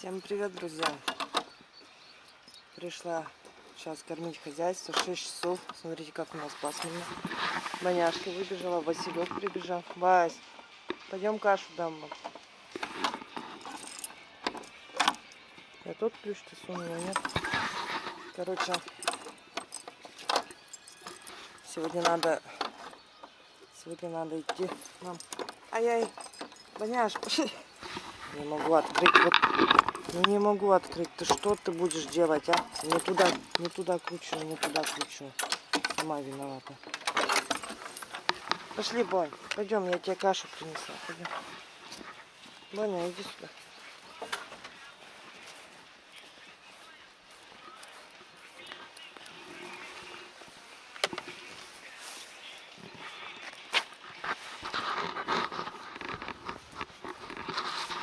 Всем привет, друзья! Пришла сейчас кормить хозяйство. 6 часов. Смотрите, как у нас пасмурно. Маняшка выбежала, Василек прибежал. Вась, пойдем кашу дам. Я тот ключ-то сунула, нет? Короче, сегодня надо... Сегодня надо идти нам... Ай-яй, Маняш, пошли. Не могу открыть. Вот, не могу открыть. Ты что ты будешь делать, а? Не туда, не туда кручу, не туда кручу. Сама виновата. Пошли, Бонь. Пойдем, я тебе кашу принесла. Пойдем. Боня, иди сюда.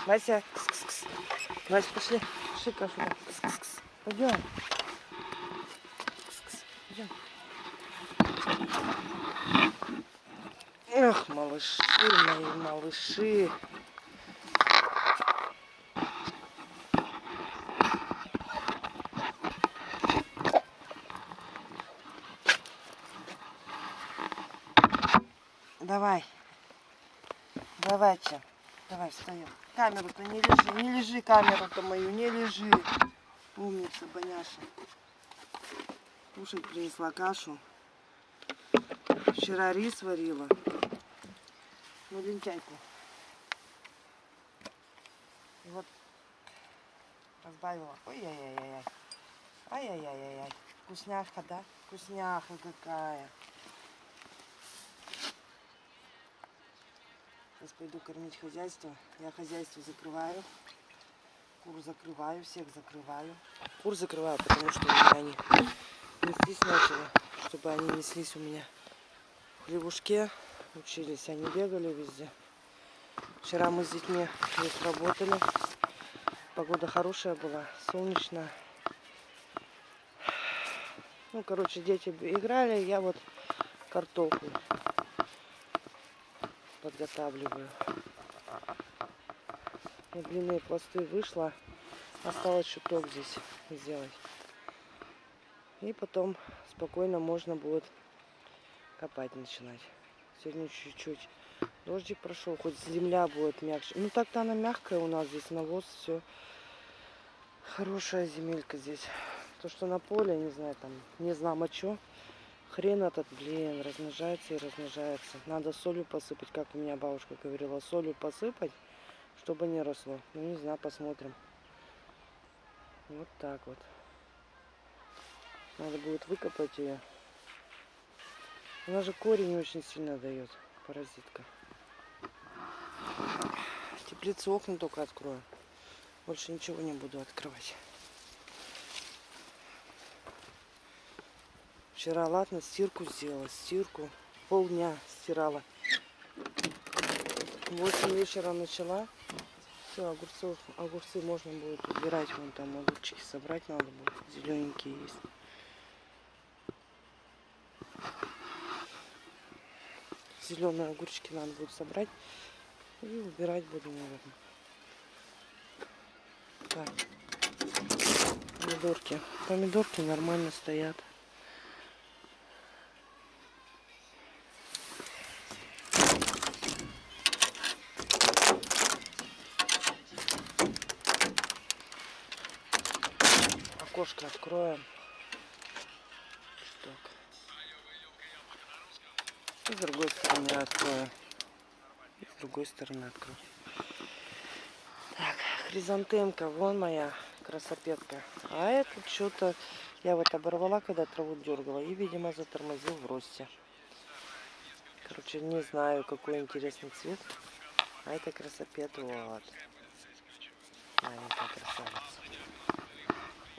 Вася, Вася, пошли. Пошли кашу. Пойдем. Пойдем. Эх, малыши мои, малыши. Давай. Давайте. Давай, встаем. Камеру-то не лежи, не лежи камеру-то мою, не лежи. Умница, Боняша. Кушать принесла кашу. Вчера рис варила. Ну, лентяйку. И вот разбавила. Ой-яй-яй-яй. Ай-яй-яй-яй. Вкусняшка, да? Вкусняха какая. Сейчас пойду кормить хозяйство. Я хозяйство закрываю. Кур закрываю, всех закрываю. Кур закрываю, потому что они неслись начали. Чтобы они неслись у меня в хлевушке. Учились, они бегали везде. Вчера мы с детьми здесь работали. Погода хорошая была, солнечная. Ну, короче, дети играли, я вот картофель подготавливаю. На длинные пласты вышла. Осталось чуток здесь сделать. И потом спокойно можно будет копать начинать. Сегодня чуть-чуть дождик прошел, хоть земля будет мягче. Ну так-то она мягкая у нас здесь, навоз, все. Хорошая земелька здесь. То, что на поле, не знаю, там, не знаю, а что. Хрен этот, блин, размножается и размножается. Надо солью посыпать, как у меня бабушка говорила, солью посыпать, чтобы не росло. Ну, не знаю, посмотрим. Вот так вот. Надо будет выкопать ее. Она же корень очень сильно дает, паразитка. Теплицу окна только открою. Больше ничего не буду открывать. Вчера, ладно, стирку сделала. Стирку полдня стирала. В 8 вечера начала. Все, огурцов, огурцы можно будет убирать. Вон там огурчики собрать надо будет. Зелененькие есть. Зеленые огурчики надо будет собрать. И убирать буду, наверное. Так. Помидорки. Помидорки нормально стоят. И с другой стороны открою. И с другой стороны открою. Так, хризантемка, вон моя красопетка. А это что-то я вот оборвала, когда траву дергала. И, видимо, затормозил в росте. Короче, не знаю, какой интересный цвет. А это красопет, вот. Маленькая красавица.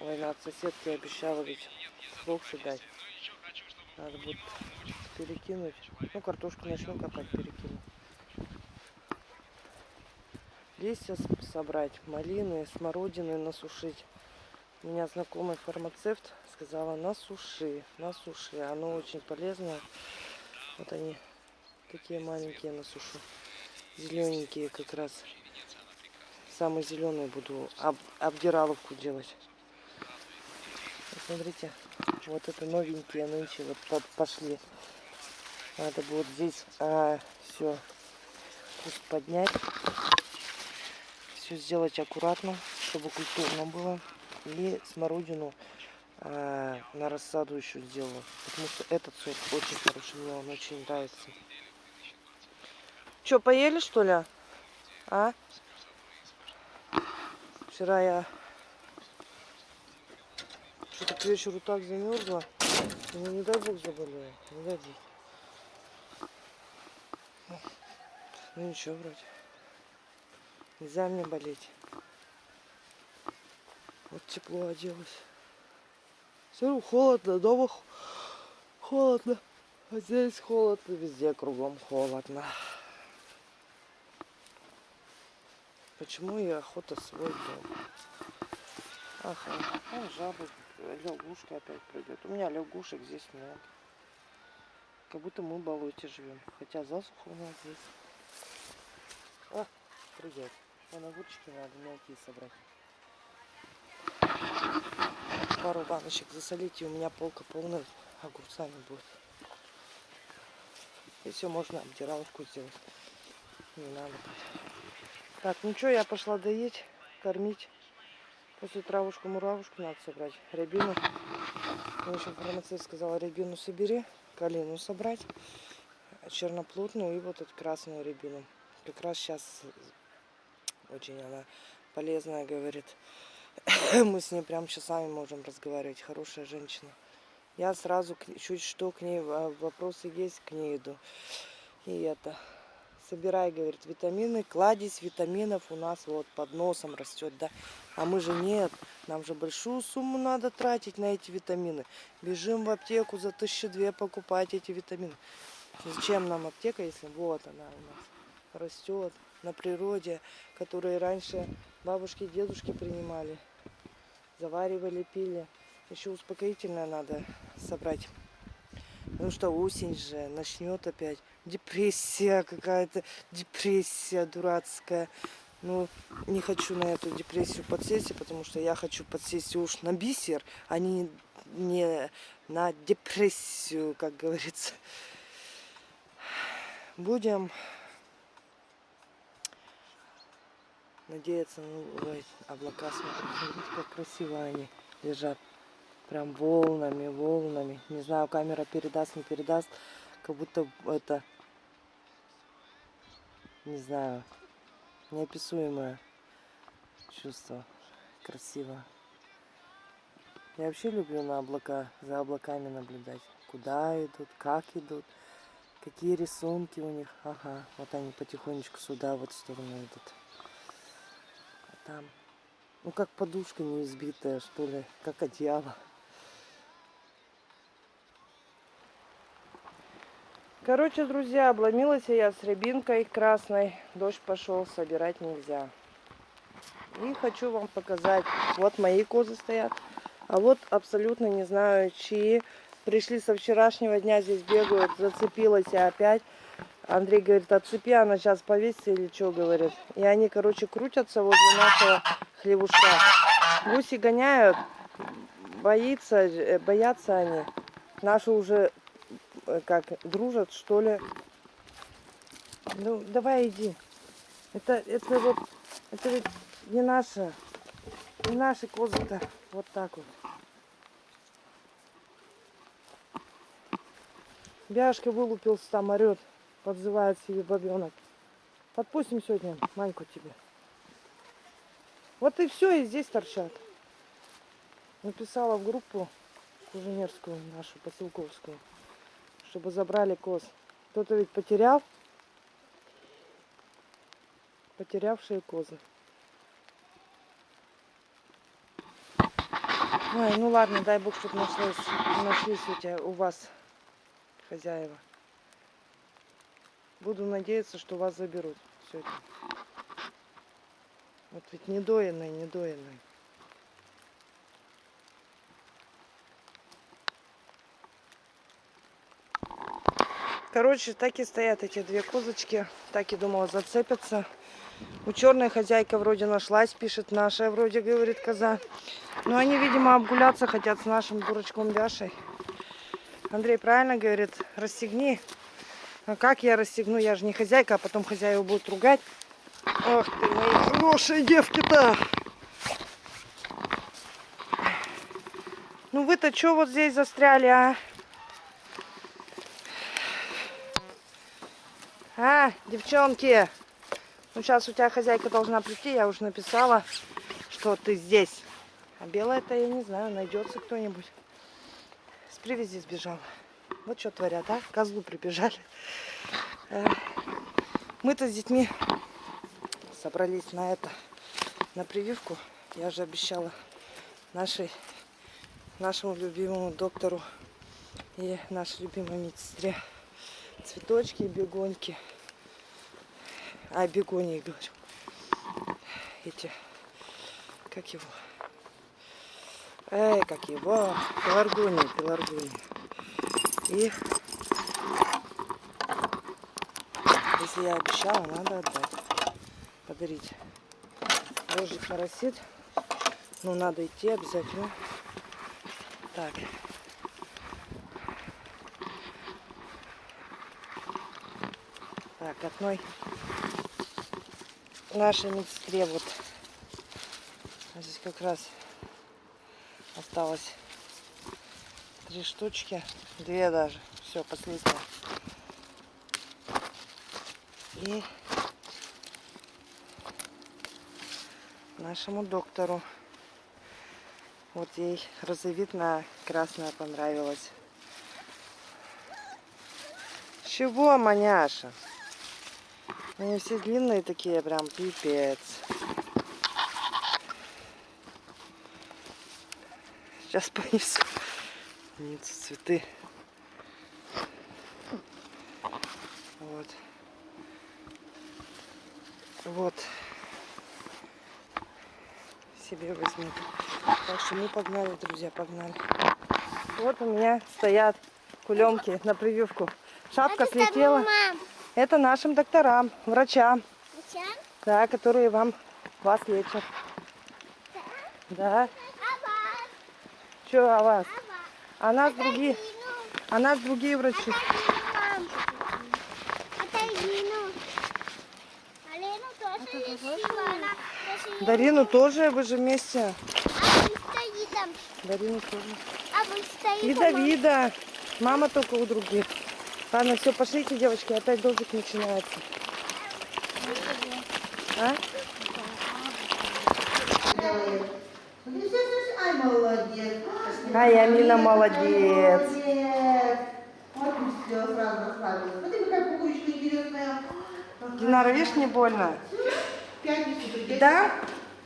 Ой, надо соседке обещала ведь фрукты дать. Надо будет перекинуть. Ну, картошку начну копать, перекину. Листья собрать, малины, смородины насушить. У меня знакомый фармацевт сказала, насуши, насуши. Оно очень полезное. Вот они такие маленькие насушу. Зелененькие как раз самый зеленый буду об, обдираловку делать. Смотрите, вот это новенькие нынче вот по- пошли. Надо будет здесь все куст поднять. Все сделать аккуратно, чтобы культурно было. И смородину а, на рассаду еще сделаю. Потому что этот сорт очень хороший, мне он очень нравится. Че, поели что ли? А? Вчера я что-то к вечеру так замерзла. Ну, не дай бог заболею. Не дай бог. Ну ничего вроде. Нельзя мне болеть. Вот тепло оделась. Смотрю, холодно, дома холодно. А здесь холодно, везде кругом холодно. Почему и охота свой дом? Ага, а жабы, лягушка опять придет. У меня лягушек здесь много. Как будто мы в болоте живем. Хотя засуха у нас здесь. А, придет. Вон огурчики надо мелкие собрать. Пару баночек засолить, и у меня полка полная огурцами будет. И все, можно обдираловку сделать. Не надо. Так, ну что, я пошла доить, кормить. После травушку-муравушку надо собрать. Рябину. Мне еще фармацевт сказала, рябину собери, калину собрать, черноплодную и вот эту красную рябину. Как раз сейчас очень она полезная, говорит. Мы с ней прям часами можем разговаривать. Хорошая женщина. Я сразу чуть что к ней а, вопросы есть, к ней иду. И это собирай, говорит, витамины, кладезь витаминов у нас вот под носом растет, да. А мы же нет, нам же большую сумму надо тратить на эти витамины. Бежим в аптеку за тысячи две покупать эти витамины. Зачем нам аптека, если вот она у нас растет на природе, которые раньше бабушки и дедушки принимали, заваривали, пили. Еще успокоительное надо собрать. Ну что, осень же, начнет опять. Депрессия какая-то, депрессия дурацкая. Ну, не хочу на эту депрессию подсесть, потому что я хочу подсесть уж на бисер, а не, не на депрессию, как говорится. Будем надеяться, ну, ой, облака смотрите, смотрите, как красиво они лежат. Прям волнами, волнами. Не знаю, камера передаст, не передаст. Как будто это, не знаю, неописуемое чувство. Красиво. Я вообще люблю на облака, за облаками наблюдать. Куда идут, как идут, какие рисунки у них. Ага, вот они потихонечку сюда, вот в сторону идут. Там, ну как подушка не избитая, что ли, как одеяло. Короче, друзья, обломилась я с рябинкой красной. Дождь пошел, собирать нельзя. И хочу вам показать. Вот мои козы стоят. А вот абсолютно не знаю, чьи. Пришли со вчерашнего дня, здесь бегают. Зацепилась я опять. Андрей говорит, отцепи, она сейчас повесится или что, говорит. И они, короче, крутятся возле нашего хлевушка. Гуси гоняют. Боится, э, боятся они. Наши уже э, как дружат, что ли. Ну, давай иди. Это, это вот, это ведь не наша, не наши козы-то. Вот так вот. Бяшка вылупился там, орет, подзывает себе бабенок. Подпустим сегодня Маньку тебе. Вот и все, и здесь торчат. Написала в группу куженерскую, нашу поселковскую, чтобы забрали коз. Кто-то ведь потерял. Потерявшие козы. Ой, ну ладно, дай бог, чтобы нашлось, нашлись у тебя, у вас хозяева. Буду надеяться, что вас заберут сегодня. Вот ведь недоенные, недоенные. Короче, так и стоят эти две козочки. Так и думала, зацепятся. У черной хозяйка вроде нашлась, пишет наша, вроде говорит коза. Но они, видимо, обгуляться хотят с нашим дурачком Бяшей. Андрей правильно говорит, расстегни. А как я расстегну? Я же не хозяйка, а потом хозяева будут ругать. Ах ты, мои хорошие девки-то! Ну вы-то что вот здесь застряли, а? А, девчонки, ну сейчас у тебя хозяйка должна прийти, я уже написала, что ты здесь. А белая-то я не знаю, найдется кто-нибудь. С привязи сбежала. Вот что творят, а? Козлу прибежали. Э, Мы-то с детьми собрались на это, на прививку. Я же обещала нашей, нашему любимому доктору и нашей любимой медсестре цветочки и бегоньки. А, бегонии, говорю. Эти, как его? Эй, как его? Пеларгония, пеларгония. И если я обещала, надо отдать. Подарить. Рожик моросит. Ну, надо идти обязательно. Так. Так, одной нашей медсестре вот здесь как раз осталось три штучки, две даже, все, последняя. И нашему доктору. Вот ей розовидная красная понравилась. Чего, маняша? Они все длинные такие, прям пипец. Сейчас понесу. Нет, цветы. Вот. Вот. Себе возьму. Так что мы погнали, друзья, погнали. Вот у меня стоят кулемки на прививку. Шапка слетела. Это нашим докторам, врачам, да, которые вам вас лечат. Да. Что о вас? А нас другие, а нас другие врачи. Дарину тоже, вы же вместе. Дарину тоже. И Давида. Мама только у других. Ладно, все, пошлите, девочки, опять дождик начинается. А? Ай, молодец. Ай, Амина молодец. Динара, видишь, не больно? Да?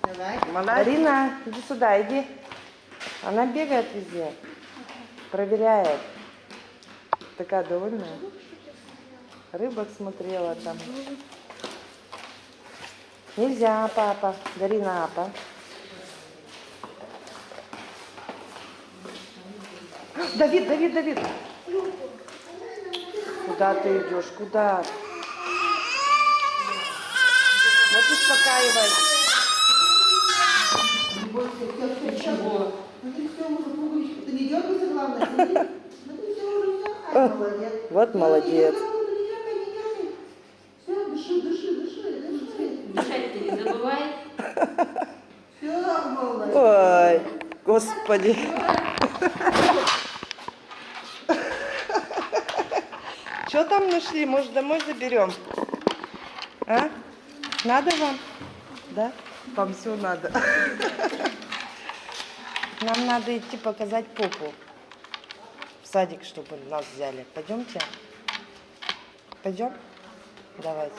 Давай. Марина, иди сюда, иди. Она бегает везде. Проверяет. Такая довольная. Рыбок смотрела там. Нельзя, папа. Дарина, апа. Давид, Давид, Давид. Куда ты идешь? Куда? Вот успокаивай. Не бойся, все, все, все. Смотри, все, уже пуговичка. Ты не дергайся, главное. Смотри, смотри, все, уже все. Ай, молодец. Вот молодец. Все, дыши, дыши, дыши, дыши. Дышать ты не забывай. Все, молодец. Ой, господи. Что там нашли? Может, домой заберем? А? Надо вам? Да? Вам все надо. Нам надо идти показать попу. В садик, чтобы нас взяли. Пойдемте? Пойдем? Давайте.